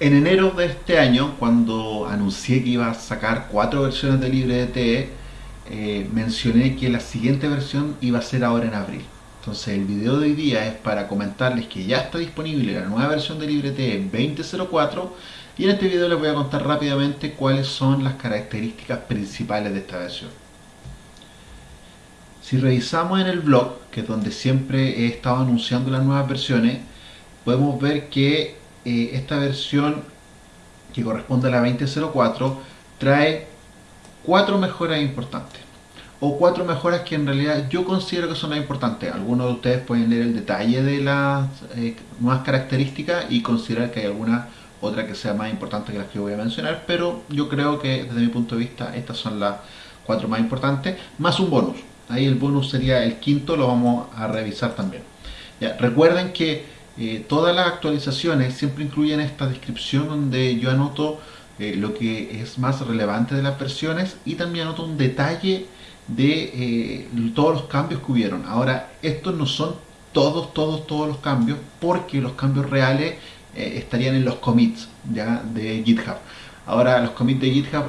En enero de este año, cuando anuncié que iba a sacar cuatro versiones de LibreDT, eh, mencioné que la siguiente versión iba a ser ahora en abril. Entonces el video de hoy día es para comentarles que ya está disponible la nueva versión de LibreT 2004 y en este video les voy a contar rápidamente cuáles son las características principales de esta versión. Si revisamos en el blog, que es donde siempre he estado anunciando las nuevas versiones, podemos ver que esta versión que corresponde a la 2004 trae cuatro mejoras importantes o cuatro mejoras que en realidad yo considero que son las importantes. Algunos de ustedes pueden leer el detalle de las eh, características y considerar que hay alguna otra que sea más importante que las que voy a mencionar, pero yo creo que desde mi punto de vista estas son las cuatro más importantes, más un bonus. Ahí el bonus sería el quinto, lo vamos a revisar también. Recuerden que eh, todas las actualizaciones siempre incluyen esta descripción donde yo anoto eh, lo que es más relevante de las versiones y también anoto un detalle de eh, todos los cambios que hubieron. Ahora, estos no son todos, todos, todos los cambios porque los cambios reales estarían en los commits de GitHub. Ahora, los commits de GitHub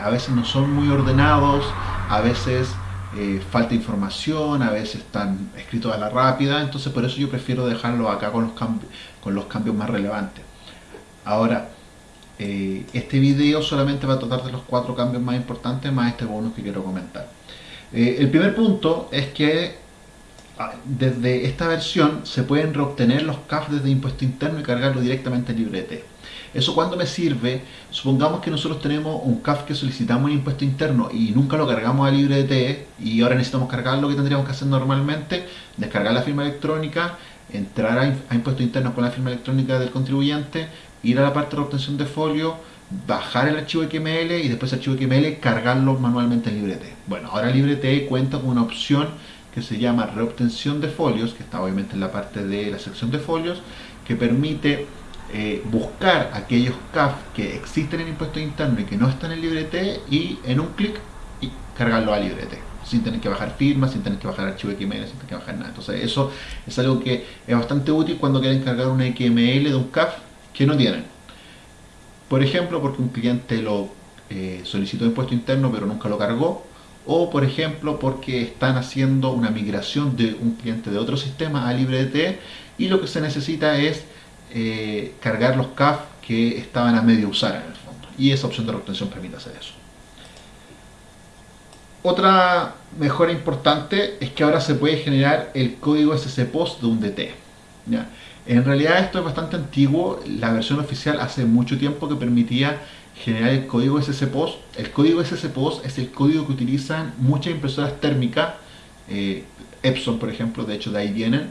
a veces no son muy ordenados, a veces eh, falta información, a veces están escritos a la rápida, entonces por eso yo prefiero dejarlo acá con los, con los cambios más relevantes. Ahora, eh, este video solamente va a tratar de los cuatro cambios más importantes, más este bonus que quiero comentar. Eh, el primer punto es que ah, desde esta versión se pueden reobtener los CAF desde impuesto interno y cargarlo directamente en librete. ¿Eso cuando me sirve? Supongamos que nosotros tenemos un CAF que solicitamos en impuesto interno y nunca lo cargamos a libre y ahora necesitamos cargar lo que tendríamos que hacer normalmente, descargar la firma electrónica, entrar a, impuesto interno con la firma electrónica del contribuyente, ir a la parte de obtención de folio, bajar el archivo XML y después el archivo XML cargarlo manualmente en LibreT. Bueno, ahora LibreT cuenta con una opción que se llama reobtención de folios, que está obviamente en la parte de la sección de folios, que permite eh, buscar aquellos CAF que existen en impuesto interno y que no están en LibreT y en un clic y cargarlo a LibreT sin tener que bajar firmas, sin tener que bajar archivo XML, sin tener que bajar nada. Entonces eso es algo que es bastante útil cuando quieren cargar un XML de un CAF que no tienen. Por ejemplo, porque un cliente lo eh, solicitó impuesto interno pero nunca lo cargó, o por ejemplo porque están haciendo una migración de un cliente de otro sistema a LibreT y lo que se necesita es eh, cargar los CAF que estaban a medio usar en el fondo. Y esa opción de reobtención permite hacer eso. Otra mejora importante es que ahora se puede generar el código SSPOST de un DT. En realidad esto es bastante antiguo, la versión oficial hace mucho tiempo que permitía generar el código SSPOST. El código SSPOST es el código que utilizan muchas impresoras térmicas, eh, Epson por ejemplo, de hecho de ahí vienen,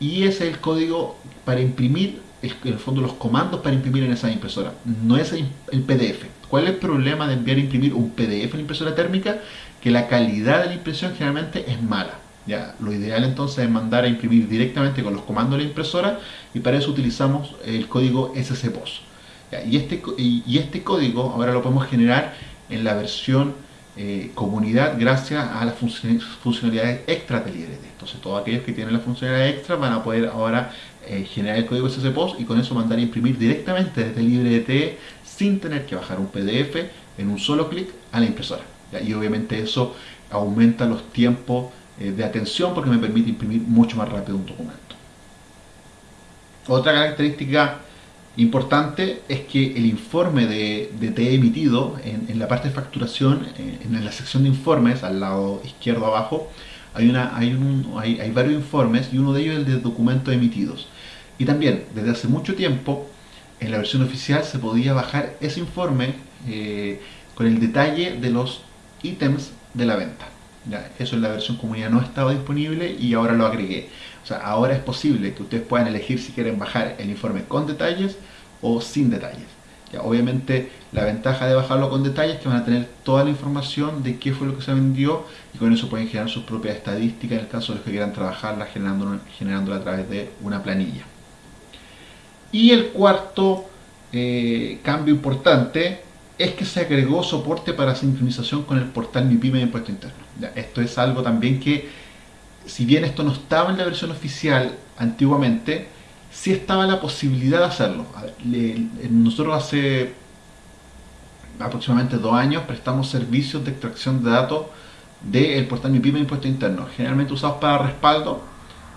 y es el código para imprimir, en el fondo los comandos para imprimir en esa impresora, no es el PDF. ¿Cuál es el problema de enviar a imprimir un PDF en la impresora térmica? Que la calidad de la impresión generalmente es mala. Ya, lo ideal entonces es mandar a imprimir directamente con los comandos de la impresora y para eso utilizamos el código SSPOS. y, este, y este código ahora lo podemos generar en la versión eh, comunidad gracias a las funcionalidades extra de LibreT. Entonces todos aquellos que tienen la funcionalidad extra van a poder ahora eh, generar el código SSPOS y con eso mandar a imprimir directamente desde LibreT sin tener que bajar un PDF en un solo clic a la impresora. Y obviamente eso aumenta los tiempos eh, de atención porque me permite imprimir mucho más rápido un documento. Otra característica Importante es que el informe de, de T emitido en, la parte de facturación, en, la sección de informes, al lado izquierdo abajo, hay, una, hay, un, hay, hay, varios informes y uno de ellos es el de documentos emitidos. Y también, desde hace mucho tiempo, en la versión oficial se podía bajar ese informe eh, con el detalle de los ítems de la venta. Eso en la versión comunidad no estaba disponible y ahora lo agregué. O sea, ahora es posible que ustedes puedan elegir si quieren bajar el informe con detalles o sin detalles. Obviamente la ventaja de bajarlo con detalles es que van a tener toda la información de qué fue lo que se vendió y con eso pueden generar sus propias estadísticas en el caso de los que quieran trabajarla generándola, a través de una planilla. Y el cuarto eh, cambio importante es que se agregó soporte para sincronización con el portal Mi Pyme de Impuesto Interno. Esto es algo también que si bien esto no estaba en la versión oficial antiguamente, sí estaba la posibilidad de hacerlo. nosotros hace aproximadamente dos años prestamos servicios de extracción de datos del portal Mi Pyme de Impuesto Interno, generalmente usados para respaldo,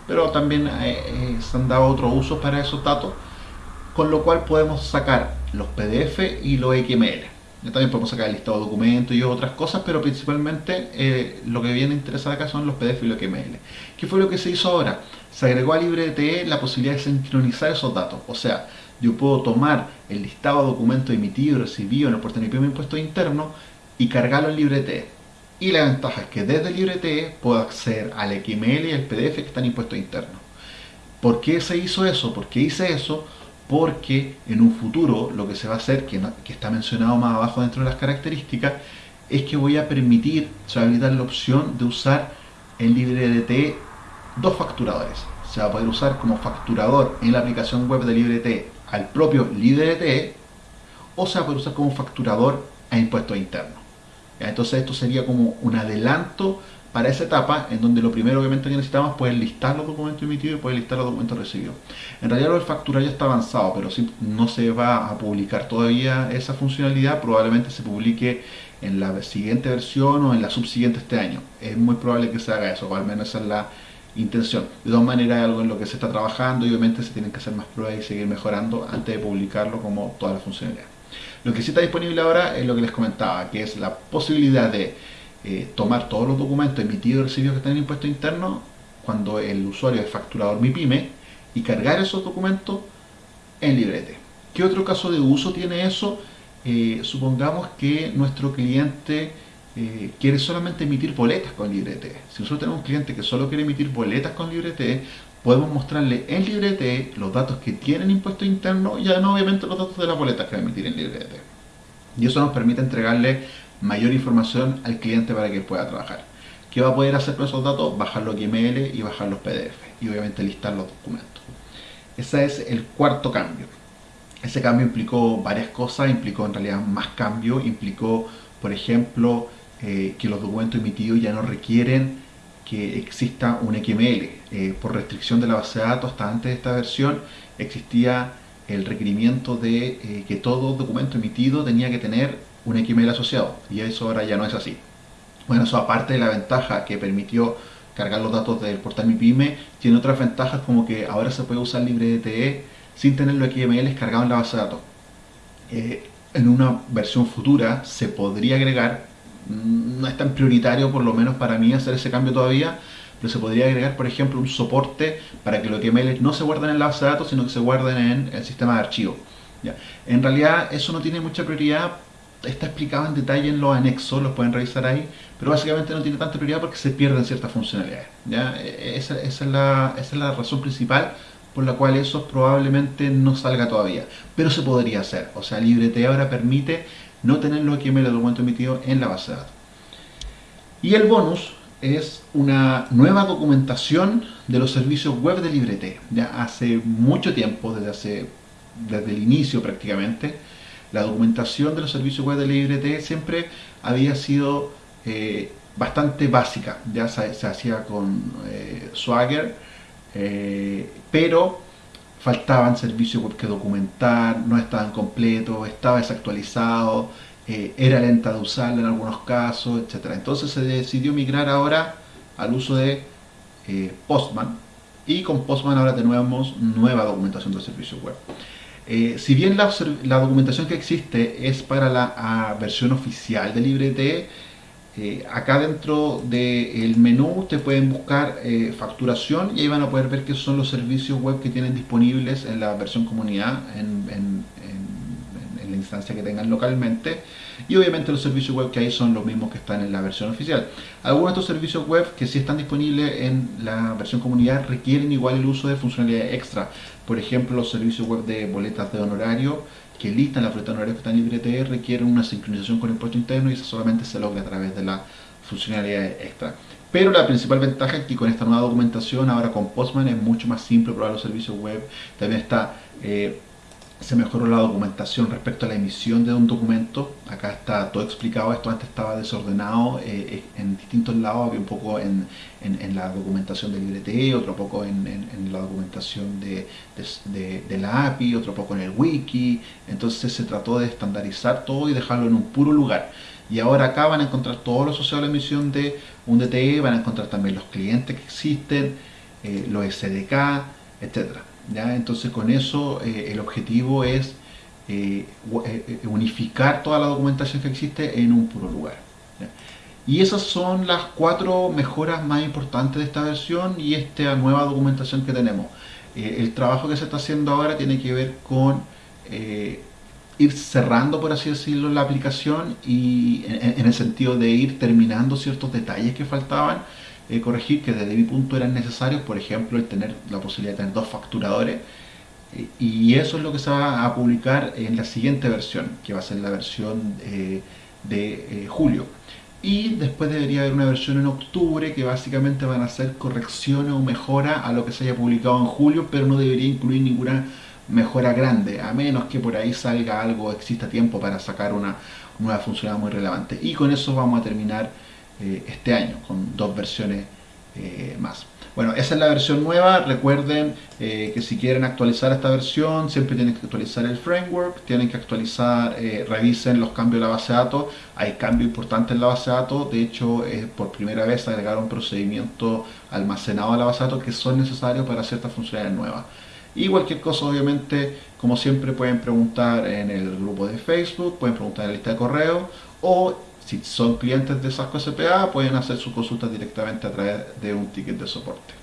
pero también eh, eh, se han dado otros usos para esos datos, con lo cual podemos sacar los PDF y los XML. También podemos sacar el listado de documentos y otras cosas, pero principalmente eh, lo que viene a interesar acá son los PDF y los XML. ¿Qué fue lo que se hizo ahora? Se agregó a LibreTE la posibilidad de sincronizar esos datos. O sea, yo puedo tomar el listado de documentos emitidos y recibidos en el portal de impuesto interno y cargarlo en LibreTE. Y la ventaja es que desde LibreTE puedo acceder al XML y al PDF que están impuestos internos. ¿Por qué se hizo eso? ¿Por qué hice eso? Porque en un futuro lo que se va a hacer, que, está mencionado más abajo dentro de las características, es que voy a permitir, se va a habilitar la opción de usar en LibreDT dos facturadores. Se va a poder usar como facturador en la aplicación web de LibreDT al propio LibreDT o se va a poder usar como facturador a impuestos internos. Entonces esto sería como un adelanto para esa etapa en donde lo primero obviamente que necesitamos es poder listar los documentos emitidos y poder listar los documentos recibidos. En realidad lo del está avanzado, pero si no se va a publicar todavía esa funcionalidad, probablemente se publique en la siguiente versión o en la subsiguiente este año. Es muy probable que se haga eso, o al menos esa es la intención. De todas maneras es algo en lo que se está trabajando y obviamente se tienen que hacer más pruebas y seguir mejorando antes de publicarlo como toda la funcionalidad. Lo que sí está disponible ahora es lo que les comentaba, que es la posibilidad de eh, tomar todos los documentos emitidos y recibidos que están en impuesto interno cuando el usuario es facturador MIPYME y cargar esos documentos en librete. ¿Qué otro caso de uso tiene eso? Eh, supongamos que nuestro cliente eh, quiere solamente emitir boletas con librete. Si nosotros tenemos un cliente que solo quiere emitir boletas con librete, podemos mostrarle en librete los datos que tienen impuesto interno y además obviamente los datos de las boletas que va a emitir en librete. Y eso nos permite entregarle mayor información al cliente para que pueda trabajar. ¿Qué va a poder hacer con esos datos? Bajar los XML y bajar los PDF y obviamente listar los documentos. Ese es el cuarto cambio. Ese cambio implicó varias cosas, implicó en realidad más cambio, implicó, por ejemplo, eh, que los documentos emitidos ya no requieren que exista un XML. Eh, por restricción de la base de datos, hasta antes de esta versión, existía el requerimiento de eh, que todo documento emitido tenía que tener un XML asociado y eso ahora ya no es así. Bueno, eso aparte de la ventaja que permitió cargar los datos del portal Mi Pyme, tiene otras ventajas como que ahora se puede usar LibreDTE sin tener los XML cargados en la base de datos. Eh, en una versión futura se podría agregar, mm, no es tan prioritario por lo menos para mí hacer ese cambio todavía, pero se podría agregar por ejemplo un soporte para que los XML no se guarden en la base de datos, sino que se guarden en el sistema de archivo. ¿ya? En realidad eso no tiene mucha prioridad está explicado en detalle en los anexos, los pueden revisar ahí, pero básicamente no tiene tanta prioridad porque se pierden ciertas funcionalidades. ¿ya? E, esa, es la, esa, es la, razón principal por la cual eso probablemente no salga todavía, pero se podría hacer. O sea, LibreT ahora permite no tener los XML del documento emitido en la base de datos. Y el bonus es una nueva documentación de los servicios web de LibreT. Ya hace mucho tiempo, desde, hace, desde el inicio prácticamente, la documentación de los servicios web de LibreT siempre había sido eh, bastante básica, ya se, hacía con eh, Swagger, eh, pero faltaban servicios web que documentar, no estaban completos, estaba desactualizado, era lenta de usar en algunos casos, etc. Entonces se decidió migrar ahora al uso de Postman y con Postman ahora tenemos nueva documentación de servicios web. Eh, si bien la, documentación que existe es para la versión oficial de LibreTE, eh, acá dentro del menú te pueden buscar eh, facturación y ahí van a poder ver qué son los servicios web que tienen disponibles en la versión comunidad, instancia que tengan localmente y obviamente los servicios web que hay son los mismos que están en la versión oficial. Algunos de estos servicios web que sí están disponibles en la versión comunidad requieren igual el uso de funcionalidades extra. Por ejemplo, los servicios web de boletas de honorario que listan las boletas honorarias que están en LibreTE requieren una sincronización con el impuesto interno y eso solamente se logra a través de la funcionalidad extra. Pero la principal ventaja es que con esta nueva documentación, ahora con Postman, es mucho más simple probar los servicios web. También está eh, se mejoró la documentación respecto a la emisión de un documento. Acá está todo explicado, esto antes estaba desordenado eh, en distintos lados, había un poco en, la documentación del IRT, otro poco en, la documentación de, de, la API, otro poco en el wiki, entonces se trató de estandarizar todo y dejarlo en un puro lugar. Y ahora acá van a encontrar todo lo asociado a la emisión de un DTE, van a encontrar también los clientes que existen, eh, los SDK, etcétera. ¿Ya? Entonces con eso eh, el objetivo es eh, eh, unificar toda la documentación que existe en un puro lugar. Y esas son las cuatro mejoras más importantes de esta versión y esta nueva documentación que tenemos. el trabajo que se está haciendo ahora tiene que ver con ir cerrando, por así decirlo, la aplicación y en, el sentido de ir terminando ciertos detalles que faltaban eh, corregir que desde mi punto eran necesarios, por ejemplo, el tener la posibilidad de tener dos facturadores. Eh, y eso es lo que se va a publicar en la siguiente versión, que va a ser la versión eh, de julio. Y después debería haber una versión en octubre que básicamente van a ser correcciones o mejora a lo que se haya publicado en julio, pero no debería incluir ninguna mejora grande, a menos que por ahí salga algo, exista tiempo para sacar una nueva funcionalidad muy relevante. Y con eso vamos a terminar eh, este año, con dos versiones eh, más. Bueno, esa es la versión nueva. Recuerden eh, que si quieren actualizar esta versión, siempre tienen que actualizar el framework, tienen que actualizar, revisen los cambios de la base de datos. Hay cambios importantes en la base de datos. De hecho, por primera vez agregaron procedimientos almacenados a la base de datos que son necesarios para ciertas funcionalidades nuevas. Y cualquier cosa, obviamente, como siempre, pueden preguntar en el grupo de Facebook, pueden preguntar en la lista de correo o si son clientes de Sasco SPA, pueden hacer sus consultas directamente a través de un ticket de soporte.